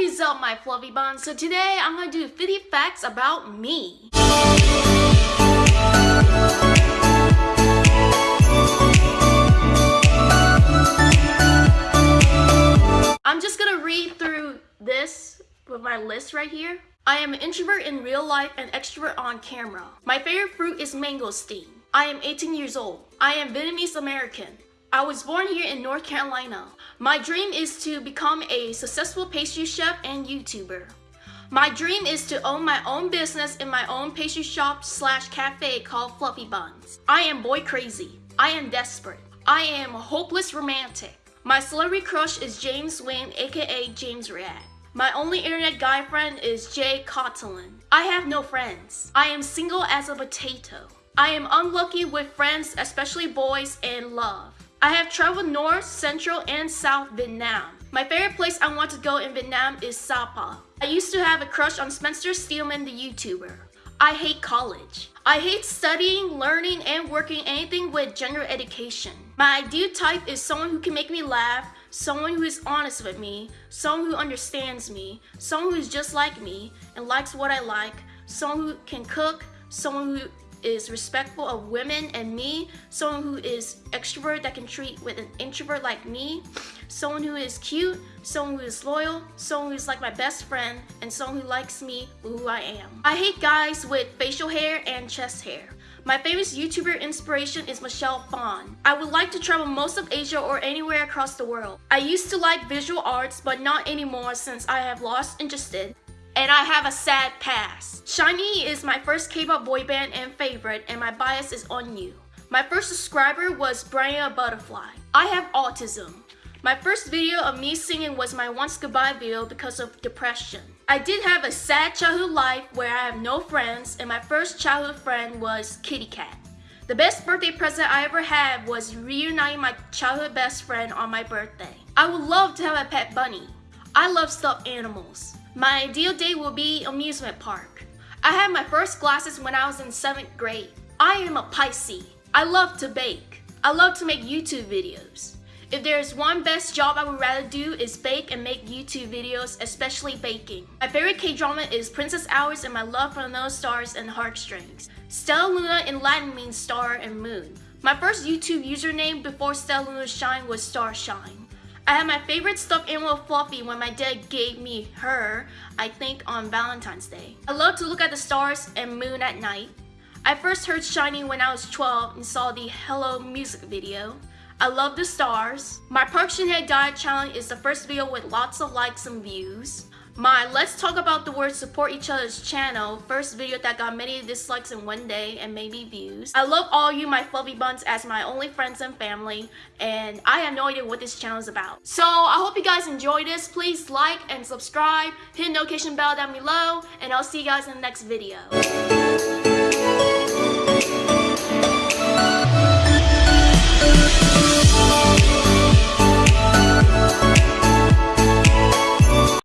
is up my fluffy buns? So today I'm gonna do 50 facts about me. I'm just gonna read through this with my list right here. I am an introvert in real life and extrovert on camera. My favorite fruit is mangosteen. I am 18 years old. I am Vietnamese American. I was born here in North Carolina. My dream is to become a successful pastry chef and YouTuber. My dream is to own my own business in my own pastry shop slash cafe called Fluffy Buns. I am boy crazy. I am desperate. I am a hopeless romantic. My celebrity crush is James Wynn, aka James React. My only internet guy friend is Jay Cottelin. I have no friends. I am single as a potato. I am unlucky with friends, especially boys, and love. I have traveled North, Central, and South Vietnam. My favorite place I want to go in Vietnam is Sapa. I used to have a crush on Spencer Steelman, the YouTuber. I hate college. I hate studying, learning, and working anything with general education. My ideal type is someone who can make me laugh, someone who is honest with me, someone who understands me, someone who is just like me and likes what I like, someone who can cook, someone who is respectful of women and me, someone who is extrovert that can treat with an introvert like me, someone who is cute, someone who is loyal, someone who is like my best friend, and someone who likes me for who I am. I hate guys with facial hair and chest hair. My favorite YouTuber inspiration is Michelle Phan. I would like to travel most of Asia or anywhere across the world. I used to like visual arts, but not anymore since I have lost interest and I have a sad past. SHINee is my first K-pop boy band and favorite, and my bias is Onew. My first subscriber was Brian Butterfly. I have autism. My first video of me singing was my once goodbye video because of depression. I did have a sad childhood life where I have no friends and my first childhood friend was Kitty Cat. The best birthday present I ever had was reuniting my childhood best friend on my birthday. I would love to have a pet bunny. I love stuffed animals. My ideal day will be amusement park. I had my first glasses when I was in 7th grade. I am a Pisces. I love to bake. I love to make YouTube videos. If there's one best job I would rather do is bake and make YouTube videos, especially baking. My favorite K-drama is Princess Hours and my love for those stars and heartstrings. Stella Luna in Latin means star and moon. My first YouTube username before Stella Luna Shine was Starshine. I had my favorite stuffed animal Fluffy when my dad gave me her, I think on Valentine's Day. I love to look at the stars and moon at night. I first heard SHINee when I was 12 and saw the Hello music video. I love the stars. My Park Shin-hye diet challenge is the first video with lots of likes and views. My Let's Talk About the Word Support Each Other's channel, first video that got many dislikes in one day and maybe views. I love all you my fluffy buns as my only friends and family and I have no idea what this channel is about. So I hope you guys enjoyed this. Please like and subscribe, hit the notification bell down below and I'll see you guys in the next video.